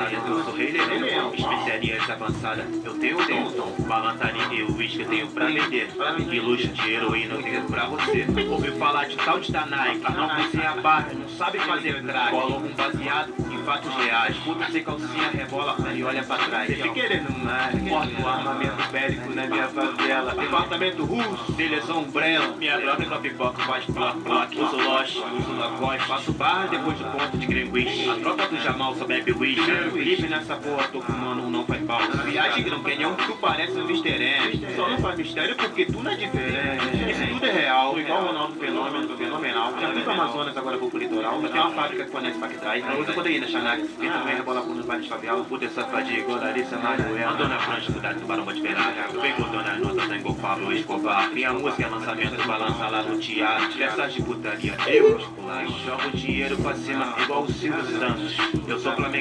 avançada, eu sou rei leão. Especiarias avançadas, eu tenho o dom. Balançaria e uísque eu tenho pra vender. E luxo de heroína eu tenho pra você. Ouviu falar de tal de Nike, não cozinha barra, não sabe fazer crack. Cola um baseado em fatos reais. Puta sem calcinha, rebola e olha pra trás. Fica querendo mais, porta o armamento bélico na minha favela. Departamento russo, seleção umbrella. Minha droga não pipoca, faz block, block. Uso Lost, uso Lacoste. Faço barra depois do ponto de Greenwich. A tropa do Jamal só bebe whisky. Livre nessa porra, tô fumando um não faz pau. Viagem Grand Canyon, tu parece um Mr. M. Só não faz mistério porque tu não é diferente. Isso tudo é real, igual o Ronaldo Fenômeno, fenomenal. Já fui Amazonas, agora vou pro litoral. Tem uma fábrica que fornece Pactrai. Eu uso proteína, Xanax. Também rebola por nos bares de favela. Puta essa fadiga, igual Larissa Manoela. Andou na prancha, cuidado, tubarão pode esperar. Vem botando as notas, tá igual Pablo Escobar. Minha música é lançamento, balança lá no teatro. Peças de putaria, eu muscular. Jogo dinheiro pra cima, igual o Silvio Santos. Eu sou flamenguista.